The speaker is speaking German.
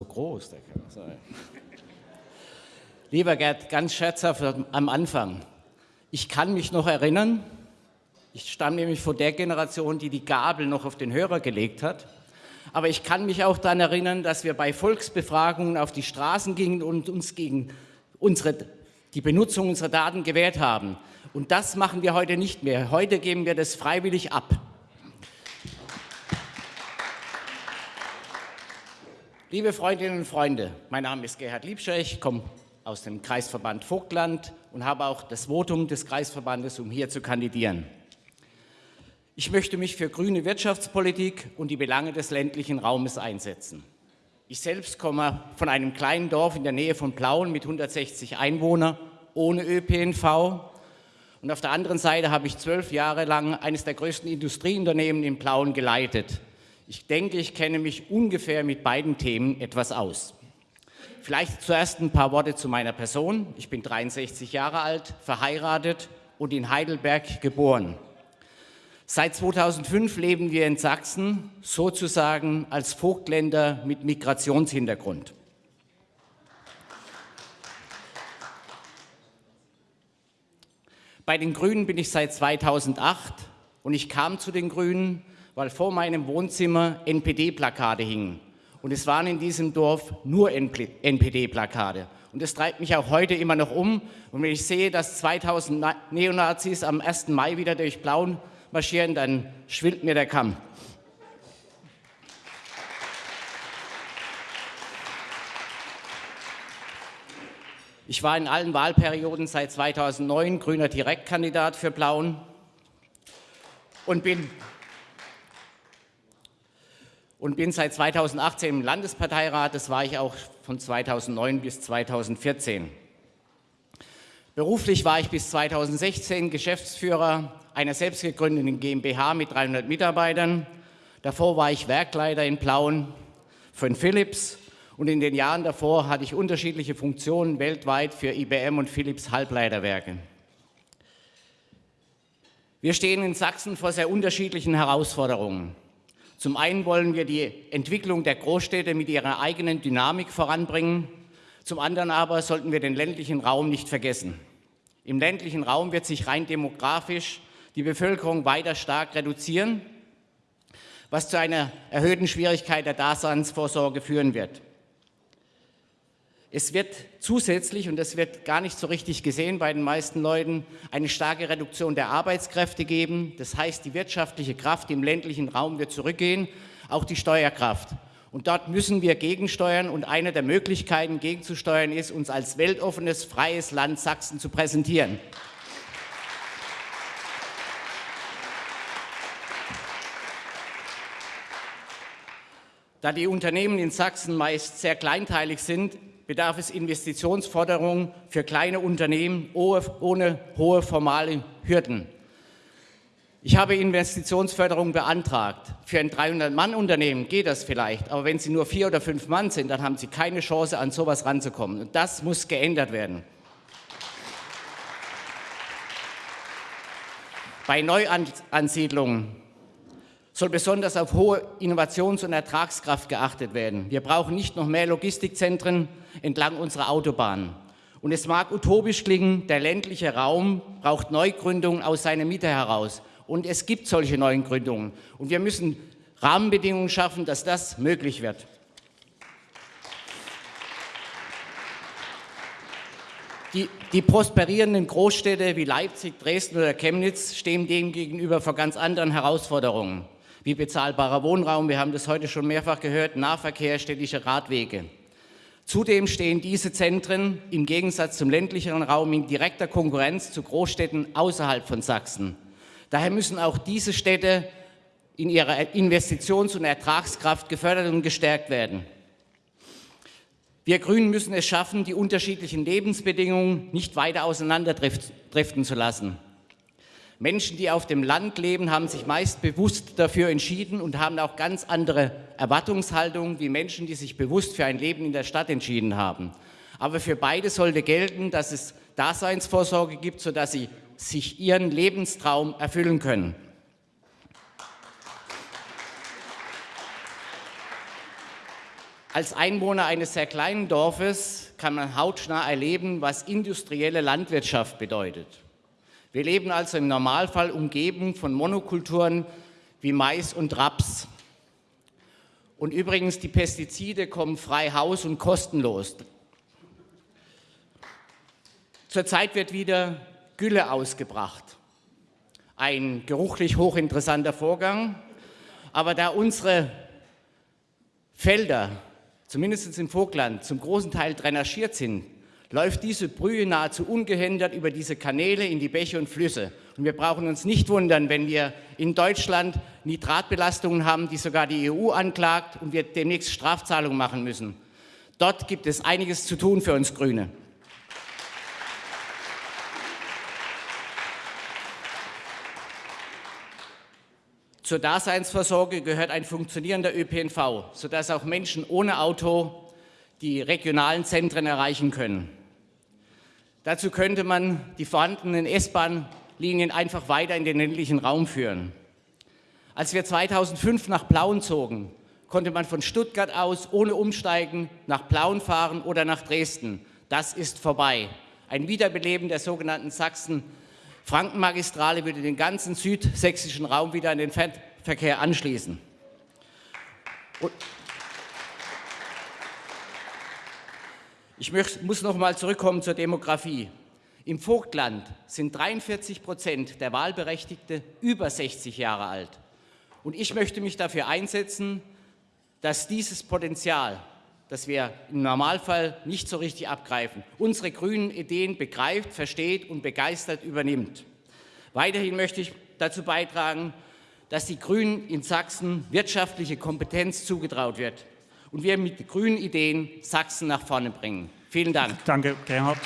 so groß, der kann sein. Lieber Gerd, ganz scherzhaft am Anfang. Ich kann mich noch erinnern, ich stamme nämlich vor der Generation, die die Gabel noch auf den Hörer gelegt hat. Aber ich kann mich auch daran erinnern, dass wir bei Volksbefragungen auf die Straßen gingen und uns gegen unsere, die Benutzung unserer Daten gewährt haben. Und das machen wir heute nicht mehr. Heute geben wir das freiwillig ab. Liebe Freundinnen und Freunde, mein Name ist Gerhard Liebscher, ich komme aus dem Kreisverband Vogtland und habe auch das Votum des Kreisverbandes, um hier zu kandidieren. Ich möchte mich für grüne Wirtschaftspolitik und die Belange des ländlichen Raumes einsetzen. Ich selbst komme von einem kleinen Dorf in der Nähe von Plauen mit 160 Einwohnern ohne ÖPNV. Und auf der anderen Seite habe ich zwölf Jahre lang eines der größten Industrieunternehmen in Plauen geleitet. Ich denke, ich kenne mich ungefähr mit beiden Themen etwas aus. Vielleicht zuerst ein paar Worte zu meiner Person. Ich bin 63 Jahre alt, verheiratet und in Heidelberg geboren. Seit 2005 leben wir in Sachsen sozusagen als Vogtländer mit Migrationshintergrund. Bei den Grünen bin ich seit 2008 und ich kam zu den Grünen, weil vor meinem Wohnzimmer NPD-Plakate hingen. Und es waren in diesem Dorf nur NPD-Plakate. Und das treibt mich auch heute immer noch um. Und wenn ich sehe, dass 2000 Neonazis am 1. Mai wieder durch Blauen marschieren, dann schwillt mir der Kamm. Ich war in allen Wahlperioden seit 2009 grüner Direktkandidat für Blauen und bin und bin seit 2018 im Landesparteirat. Das war ich auch von 2009 bis 2014. Beruflich war ich bis 2016 Geschäftsführer einer selbstgegründeten GmbH mit 300 Mitarbeitern. Davor war ich Werkleiter in Plauen von Philips und in den Jahren davor hatte ich unterschiedliche Funktionen weltweit für IBM und Philips Halbleiterwerke. Wir stehen in Sachsen vor sehr unterschiedlichen Herausforderungen. Zum einen wollen wir die Entwicklung der Großstädte mit ihrer eigenen Dynamik voranbringen. Zum anderen aber sollten wir den ländlichen Raum nicht vergessen. Im ländlichen Raum wird sich rein demografisch die Bevölkerung weiter stark reduzieren, was zu einer erhöhten Schwierigkeit der Daseinsvorsorge führen wird. Es wird zusätzlich, und das wird gar nicht so richtig gesehen bei den meisten Leuten, eine starke Reduktion der Arbeitskräfte geben. Das heißt, die wirtschaftliche Kraft im ländlichen Raum wird zurückgehen, auch die Steuerkraft. Und dort müssen wir gegensteuern und eine der Möglichkeiten gegenzusteuern ist, uns als weltoffenes, freies Land Sachsen zu präsentieren. Da die Unternehmen in Sachsen meist sehr kleinteilig sind, bedarf es Investitionsforderungen für kleine Unternehmen ohne hohe formale Hürden. Ich habe Investitionsförderung beantragt. Für ein 300-Mann-Unternehmen geht das vielleicht, aber wenn Sie nur vier oder fünf Mann sind, dann haben Sie keine Chance, an sowas ranzukommen. Und das muss geändert werden. Bei Neuansiedlungen soll besonders auf hohe Innovations- und Ertragskraft geachtet werden. Wir brauchen nicht noch mehr Logistikzentren entlang unserer Autobahnen. Und es mag utopisch klingen, der ländliche Raum braucht Neugründungen aus seiner Mitte heraus. Und es gibt solche neuen Gründungen. Und wir müssen Rahmenbedingungen schaffen, dass das möglich wird. Die, die, prosperierenden Großstädte wie Leipzig, Dresden oder Chemnitz stehen dem gegenüber vor ganz anderen Herausforderungen wie bezahlbarer Wohnraum, wir haben das heute schon mehrfach gehört, Nahverkehr, städtische Radwege. Zudem stehen diese Zentren im Gegensatz zum ländlicheren Raum in direkter Konkurrenz zu Großstädten außerhalb von Sachsen. Daher müssen auch diese Städte in ihrer Investitions- und Ertragskraft gefördert und gestärkt werden. Wir Grünen müssen es schaffen, die unterschiedlichen Lebensbedingungen nicht weiter auseinanderdriften zu lassen. Menschen, die auf dem Land leben, haben sich meist bewusst dafür entschieden und haben auch ganz andere Erwartungshaltungen wie Menschen, die sich bewusst für ein Leben in der Stadt entschieden haben. Aber für beide sollte gelten, dass es Daseinsvorsorge gibt, sodass sie sich ihren Lebenstraum erfüllen können. Als Einwohner eines sehr kleinen Dorfes kann man hautnah erleben, was industrielle Landwirtschaft bedeutet. Wir leben also im Normalfall umgeben von Monokulturen wie Mais und Raps. Und übrigens, die Pestizide kommen frei Haus und kostenlos. Zurzeit wird wieder Gülle ausgebracht. Ein geruchlich hochinteressanter Vorgang. Aber da unsere Felder, zumindest im Vogtland, zum großen Teil drainagiert sind, läuft diese Brühe nahezu ungehindert über diese Kanäle in die Bäche und Flüsse. Und wir brauchen uns nicht wundern, wenn wir in Deutschland Nitratbelastungen haben, die sogar die EU anklagt und wir demnächst Strafzahlungen machen müssen. Dort gibt es einiges zu tun für uns Grüne. Zur Daseinsvorsorge gehört ein funktionierender ÖPNV, sodass auch Menschen ohne Auto die regionalen Zentren erreichen können. Dazu könnte man die vorhandenen S-Bahn-Linien einfach weiter in den ländlichen Raum führen. Als wir 2005 nach Plauen zogen, konnte man von Stuttgart aus ohne Umsteigen nach Plauen fahren oder nach Dresden. Das ist vorbei. Ein Wiederbeleben der sogenannten Sachsen- Frankenmagistrale würde den ganzen südsächsischen Raum wieder an den Verkehr anschließen. Und ich muss noch mal zurückkommen zur Demografie. Im Vogtland sind 43 Prozent der Wahlberechtigte über 60 Jahre alt. Und ich möchte mich dafür einsetzen, dass dieses Potenzial, das wir im Normalfall nicht so richtig abgreifen, unsere grünen Ideen begreift, versteht und begeistert übernimmt. Weiterhin möchte ich dazu beitragen, dass die Grünen in Sachsen wirtschaftliche Kompetenz zugetraut wird und wir mit grünen Ideen Sachsen nach vorne bringen. Vielen Dank. Danke, Gerhard.